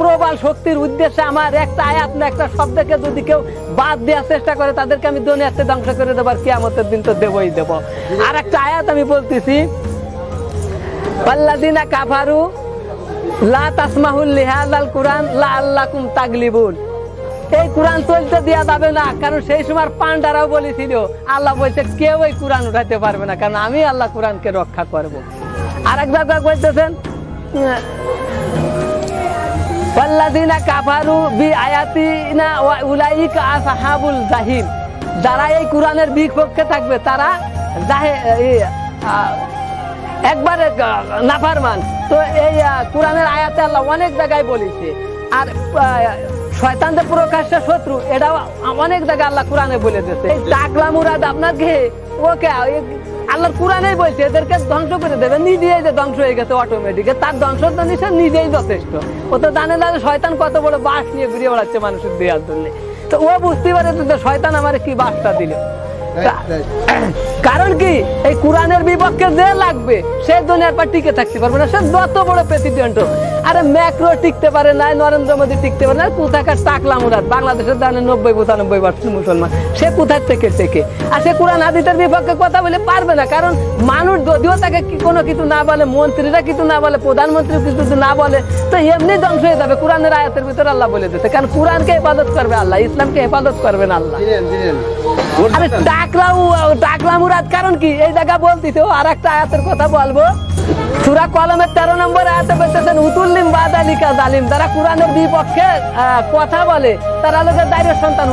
প্রবল শক্তির উদ্দেশ্যে আমার একটা আয়াত না একটা শব্দকে যদি কেউ বাদ দেওয়ার চেষ্টা করে, তাদেরকে আমি দুনিয়াতে ধ্বংস করে দেবো আর কিয়ামতের দিন তো দেবই দেবো। আর একটা আয়াত আমি বলতেছি পাল্লাদিনা কাফারু লা তাসমাহুল লিহাদাল কুরআন লা আল্লাকুম তাগলিবুন। এই কোরআন চলতে দেওয়া যাবে না, কারণ সেই সময় পান্ডারাও বলেছিল, আল্লাহ বলছে, কেউ এই কোরআন উঠাতে পারবে না, কারণ আমি আল্লাহ কোরআনকে রক্ষা করব। আর এক জায়গায় বলতেছেন কাফারু বি আয়াতিনা উলাইকা আসহাবুল জাহিম যারা এই কোরআনের বিপক্ষে থাকবে, তারা একবারে নাফারমান। তো এই কোরআনের আয়াতে আল্লাহ অনেক জায়গায় বলেছে। আর শয়তানদের প্রকাশ্য শত্রু। এটাও অনেক জায়গায় আল্লাহ কোরআনে বলে দিয়েছে। টাকলা মুরাদ আপনাকে ওকে আল্লাহর কোরআনেই বলছে, এদেরকে ধ্বংস করে দেবে। নিজেই যে ধ্বংস হয়ে গেছে অটোমেটিক তার ধ্বংস তো সে নিজেই যথেষ্ট। ও তো জানে না শয়তান কত বড় বাস নিয়ে ঘুরিয়ে বেড়াচ্ছে মানুষের দেওয়ার জন্য তো ও বুঝতে পারে যে শয়তান আমার কি বাসটা দিল। তা- কারণ কি? এই কোরআনের বিপক্ষে যে লাগবে সে দুনিয়ার পর টিকে থাকতে পারবে না। সে যত বড় প্রেসিডেন্ট হোক। আরে ম্যাক্রো টিকতে পারে না নরেন্দ্র মোদী টিকতে পারে না। কোথাকার টাকলা মুরাদ? বাংলাদেশের জানে নব্বই পঁচানব্বই পার্সেন্ট মুসলমান। সে কোথায় থেকে থেকে আর সে কোরআন হাদিসের বিপক্ষে কথা বলে পারবে না। কারণ মানুষ যদিও তাকে কোনো কিছু না বলে মন্ত্রীরা কিছু না বলে প্রধানমন্ত্রী কিছু না বলে তো এমনি ধ্বংস হয়ে যাবে। কোরআনের আয়াতের ভিতরে আল্লাহ বলে দিতে কারণ কোরআনকে হেফাজত করবে আল্লাহ ইসলামকে হেফাজত করবেন আল্লাহ। দিলেন দিলেন আরে টাকলা কারণ কি? এই জায়গা আর একটা আয়াতের কথা বলব। সুরা কলমের তেরো নম্বর আয়াতে উতুল্লিম বাদালিকা জালিম। যারা কোরআনের বিপক্ষে কথা বলে, তারা লোকের দায়ের সন্তান।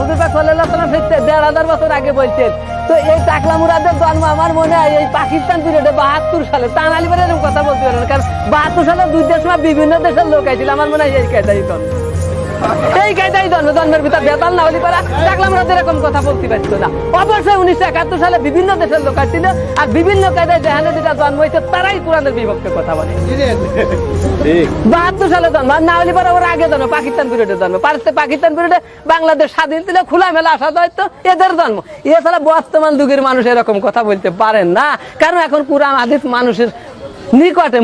দেড় হাজার বছর আগে বলছেন, তো এই টাকলা জন্ম আমার মনে হয় এই পাকিস্তান পিরিয়ডে বাহাত্তর সালে। তান এরকম কথা বলতে পারেন কারণ বাহাত্তর সালে দুই দেশ বিভিন্ন দেশের লোক আইছিল। আমার মনে হয় এই কায়দাই জন্ম এই জন্মের ভিতর বেতাল না হলে পারা দেখলাম ওরা এরকম কথা বলতে পারতো না। অবশ্যই উনিশশো একাত্তর সালে বিভিন্ন দেশের লোক আসছিল, আর বিভিন্ন কায়দায় যেখানে যেটা জন্ম হয়েছে, তারাই কোরআনের বিপক্ষে কথা বলে। বাহাত্তর সালে জন্ম, আর না হলে পরে ওরা আগে জন্ম, পাকিস্তান পিরিয়ডে জন্ম। পারতে পাকিস্তান পিরিয়ডে বাংলাদেশ স্বাধীন ছিল খোলামেলা আসা হয়তো, এদের জন্ম। এছাড়া বর্তমান যুগের মানুষ এরকম কথা বলতে পারেন না, কারণ এখন কোরআন আদিস মানুষের নিকটে